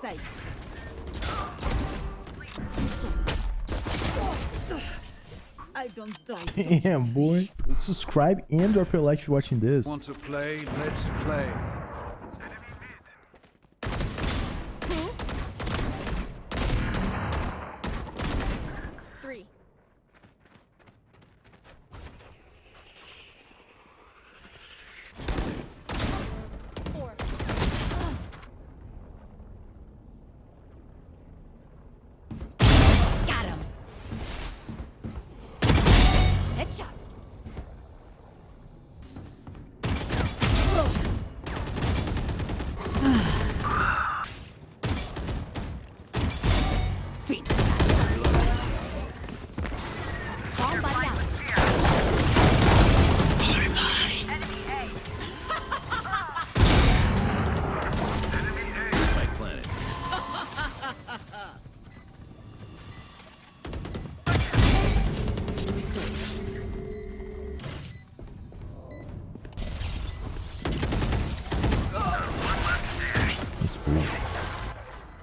sight. I don't die. Damn, boy. Subscribe and drop your like if you're watching this. Want to play? Let's play.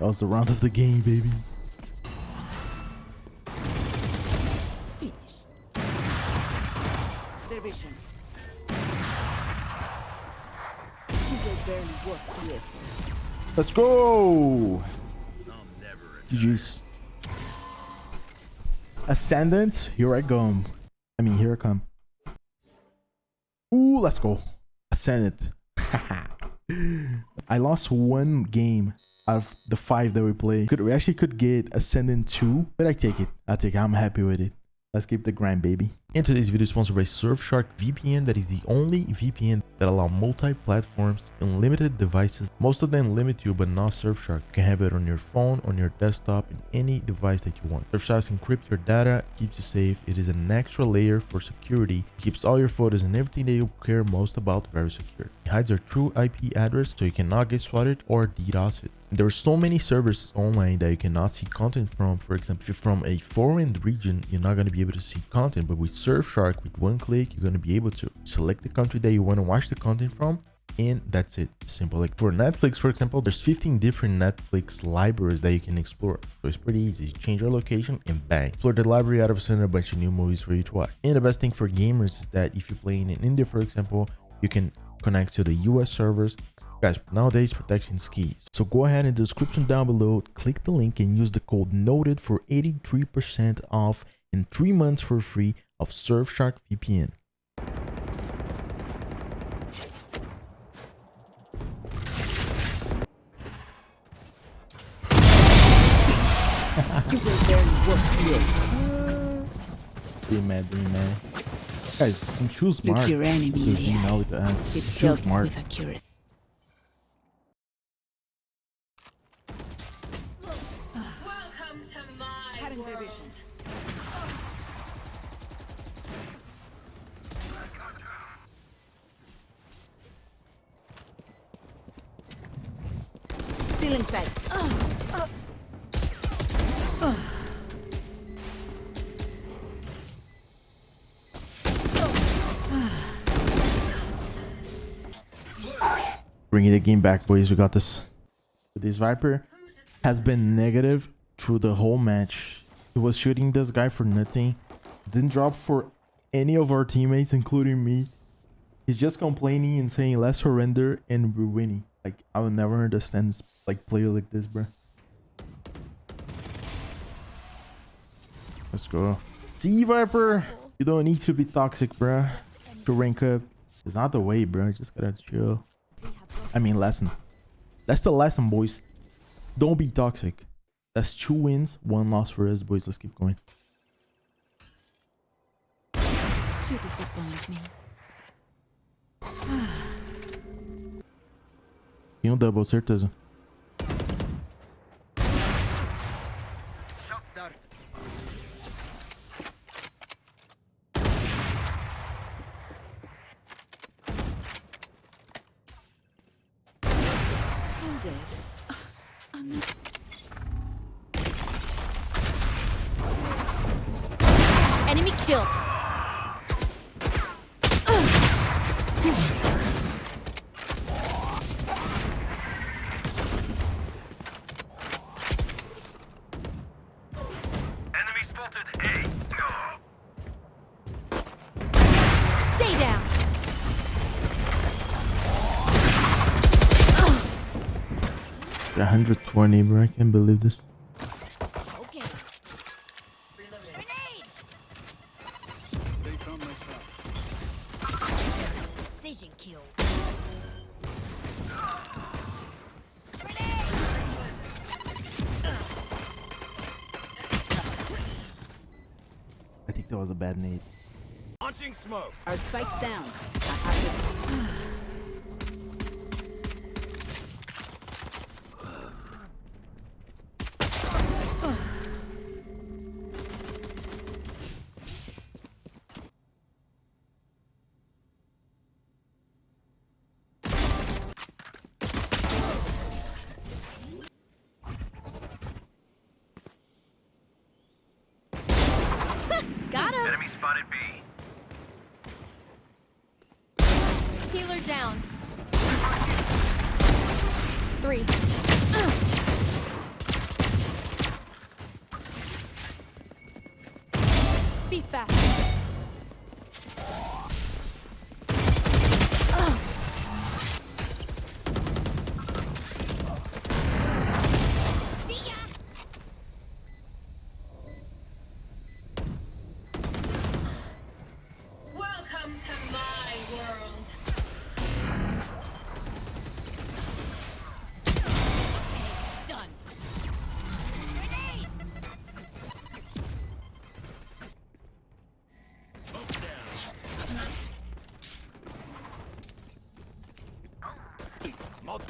That was the round of the game, baby. Let's go. GG's. Ascendant, here I come. I mean, here I come. Ooh, let's go. Ascendant. I lost one game out of the five that we played. Could we actually could get Ascendant 2, but I take it. I take it. I'm happy with it. Let's keep the grind, baby. And today's video is sponsored by Surfshark VPN. That is the only VPN that allow multi-platforms, and unlimited devices. Most of them limit you, but not Surfshark. You can have it on your phone, on your desktop, in any device that you want. Surfshark encrypts your data, keeps you safe. It is an extra layer for security. It keeps all your photos and everything that you care most about very secure. It hides your true IP address so you cannot get swatted or DDoS it. There are so many servers online that you cannot see content from. For example, if you're from a foreign region, you're not going to be able to see content. But with Surfshark, with one click, you're going to be able to select the country that you want to watch the content from. And that's it. Simple. Like for Netflix, for example, there's 15 different Netflix libraries that you can explore. So it's pretty easy. Change your location and bang. Explore the library out of send a bunch of new movies for you to watch. And the best thing for gamers is that if you're playing in India, for example, you can connect to the US servers Guys, nowadays protection is key. So go ahead in the description down below, click the link and use the code NOTED for 83% off and 3 months for free of Surfshark VPN. You will barely work to live. Be mad, be mad. Guys, you choose smart. Look your enemy in Because the you know eye. it, uh, It choose smart. with accuracy. Welcome to my world. In sight. Bringing the game back, boys. We got this. This Viper has been negative through the whole match. He was shooting this guy for nothing. Didn't drop for any of our teammates, including me. He's just complaining and saying, let's surrender and we're winning. Like, I will never understand like, player like this, bro. Let's go. See, Viper? You don't need to be toxic, bruh. To rank up. It's not the way, bro. Just gotta chill. I mean, lesson. That's the lesson, boys. Don't be toxic. That's two wins, one loss for us, boys. Let's keep going. You disappoint me. Tem um double, certeza. Enemy kill. 120, bro. I can't believe this. Okay. They found my trap. Precision kill. I think that was a bad nade. Launching smoke. Our spikes down. Spotted B. Healer down. Three. Be fast.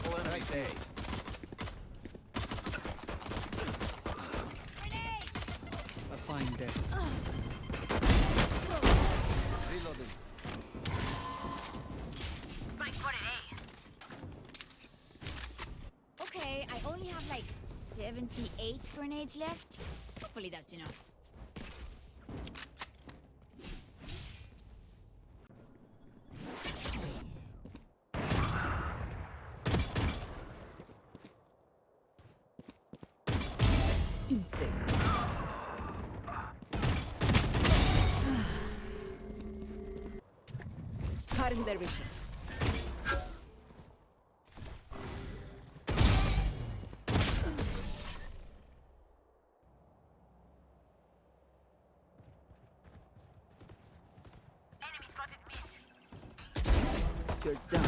Multiple enemies A. I find death. Reloading. Okay, I only have like 78 grenades left. Hopefully that's enough. Cutting their vision. You're done.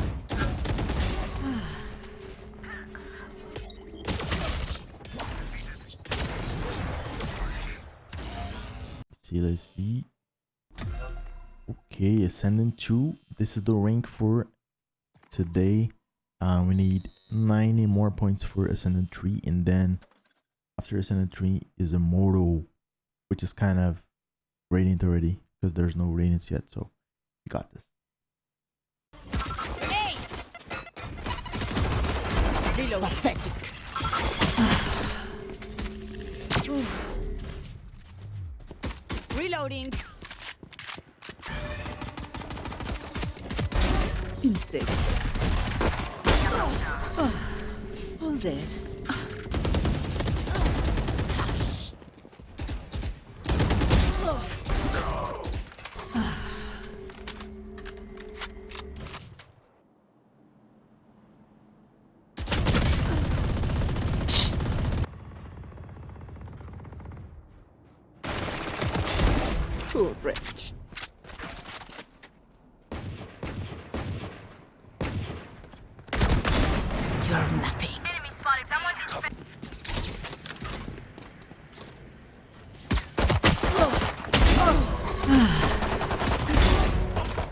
see, let's see. Okay, Ascendant 2. This is the rank for today. Uh, we need 90 more points for Ascendant 3. And then after Ascendant 3 is Immortal, which is kind of radiant already because there's no radiance yet. So we got this. Pathetic. Reloading. Insane. Ah, all dead. Poor wretch. You're nothing. Enemy spotted. Someone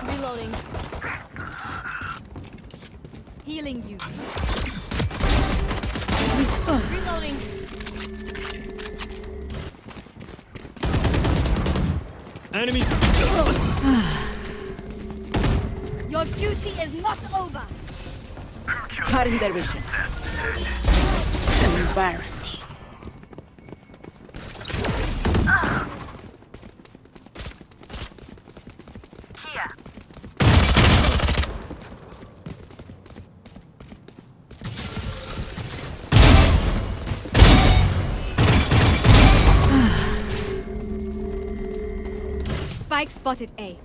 Reloading. Healing you. Reloading. Enemies. Your duty is not over. Cutting their vision. Embarrassing. Spike spotted A.